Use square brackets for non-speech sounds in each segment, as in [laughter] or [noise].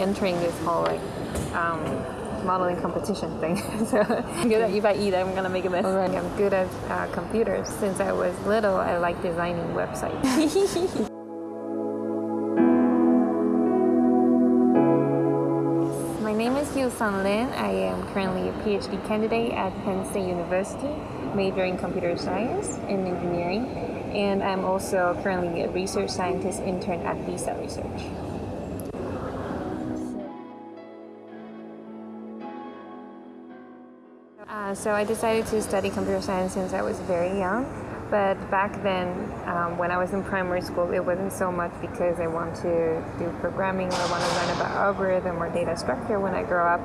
entering this whole like um, modeling competition thing. [laughs] so I'm good at if I eat, I'm gonna make a mess. Right. I'm good at uh, computers. Since I was little, I like designing websites. [laughs] My name is Yu Sun Lin. I am currently a PhD candidate at Penn State University, majoring in computer science and engineering. And I'm also currently a research scientist intern at Visa Research. Uh, so I decided to study computer science since I was very young. But back then, um, when I was in primary school, it wasn't so much because I want to do programming or I want to learn about algorithm or data structure when I grow up.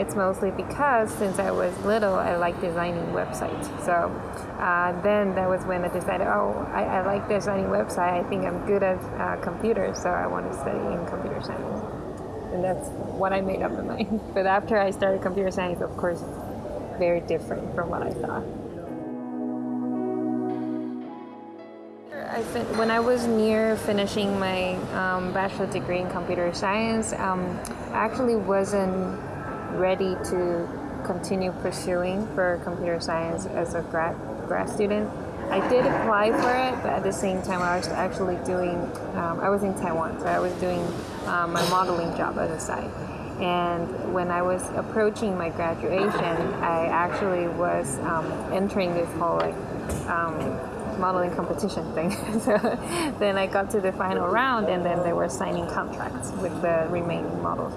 It's mostly because since I was little, I like designing websites. So uh, then that was when I decided, oh, I, I, like designing website. I think I'm good at uh, computers, so I want to study in computer science. And that's what I made up my mind. [laughs] But after I started computer science, of course, very different from what I thought. I when I was near finishing my um, bachelor degree in computer science, um, I actually wasn't ready to continue pursuing for computer science as a grad grad student. I did apply for it, but at the same time, I was actually doing. Um, I was in Taiwan, so I was doing um, my modeling job on the side. And when I was approaching my graduation, I actually was um, entering this whole like um, modeling competition thing. [laughs] so then I got to the final round, and then they were signing contracts with the remaining models.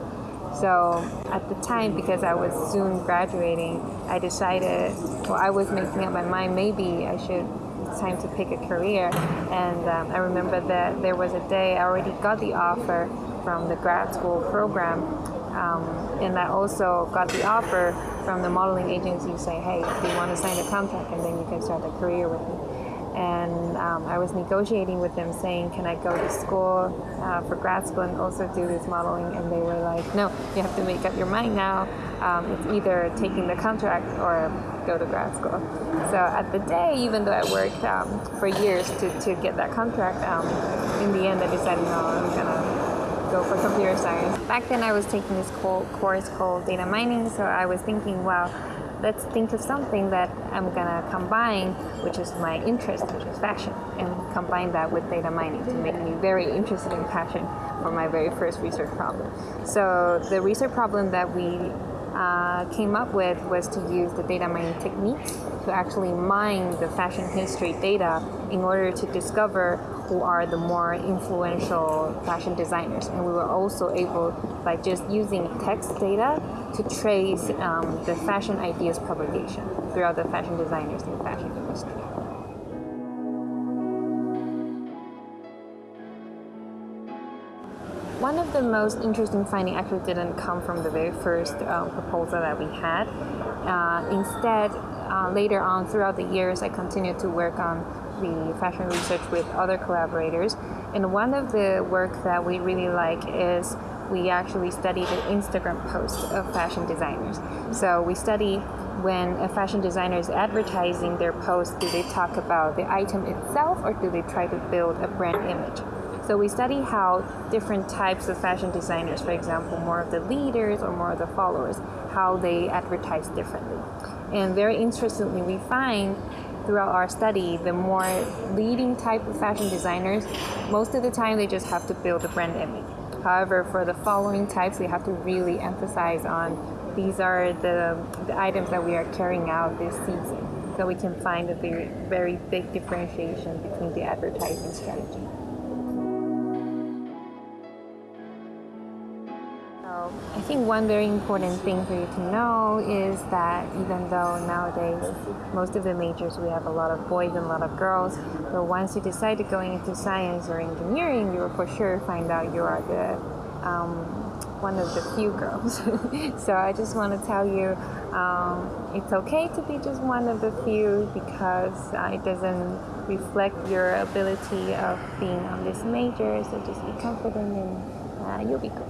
So at the time, because I was soon graduating, I decided, well, I was making up my mind, maybe I should, it's time to pick a career. And um, I remember that there was a day I already got the offer from the grad school program um, and I also got the offer from the modeling agency saying, hey, do you want to sign a contract and then you can start a career with me. And um, I was negotiating with them saying, can I go to school uh, for grad school and also do this modeling? And they were like, no, you have to make up your mind now. Um, it's either taking the contract or go to grad school. So at the day, even though I worked um, for years to, to get that contract, um, in the end I decided, no, I'm going to go for computer science. Back then I was taking this course called data mining, so I was thinking, well, let's think of something that I'm gonna combine, which is my interest, which is fashion, and combine that with data mining to make me very interested in fashion for my very first research problem. So the research problem that we uh, came up with was to use the data mining techniques to actually mine the fashion history data in order to discover who are the more influential fashion designers. And we were also able, by just using text data, to trace um, the fashion ideas propagation throughout the fashion designers in the fashion industry. One of the most interesting findings actually didn't come from the very first uh, proposal that we had. Uh, instead, uh, later on throughout the years, I continued to work on the fashion research with other collaborators. And one of the work that we really like is we actually study the Instagram posts of fashion designers. So we study when a fashion designer is advertising their post, do they talk about the item itself or do they try to build a brand image? So we study how different types of fashion designers, for example, more of the leaders or more of the followers, how they advertise differently. And very interestingly, we find throughout our study, the more leading type of fashion designers, most of the time they just have to build a brand image. However, for the following types, we have to really emphasize on these are the, the items that we are carrying out this season. So we can find a very, very big differentiation between the advertising strategy. I think one very important thing for you to know is that even though nowadays most of the majors we have a lot of boys and a lot of girls, but once you decide to go into science or engineering, you will for sure find out you are the um, one of the few girls. [laughs] so I just want to tell you um, it's okay to be just one of the few because uh, it doesn't reflect your ability of being on this major. So just be confident and uh, you'll be good.